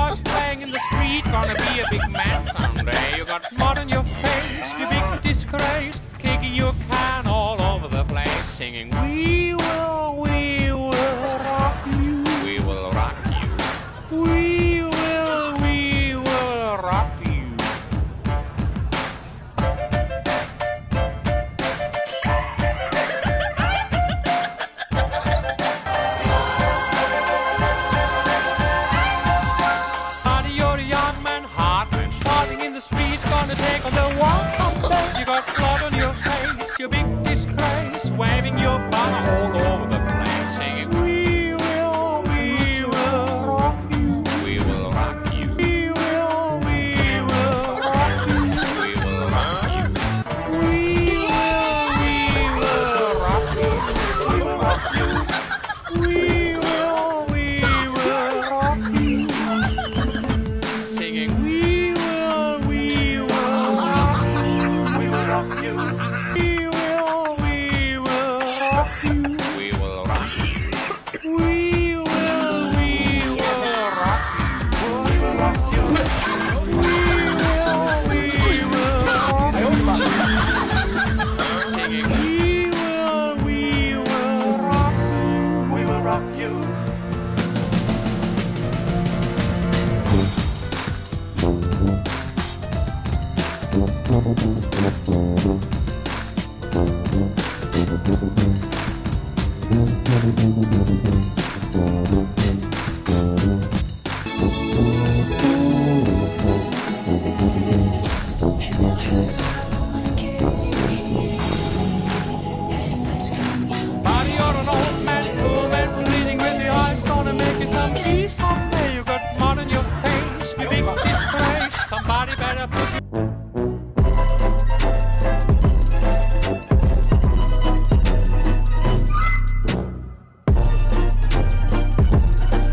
guitars playing in the street, gonna be a big man someday. You got mud on your face, you big disgrace, kicking your can all over the place, singing, We will, we will rock you. We will rock you. We Walt. Thank you.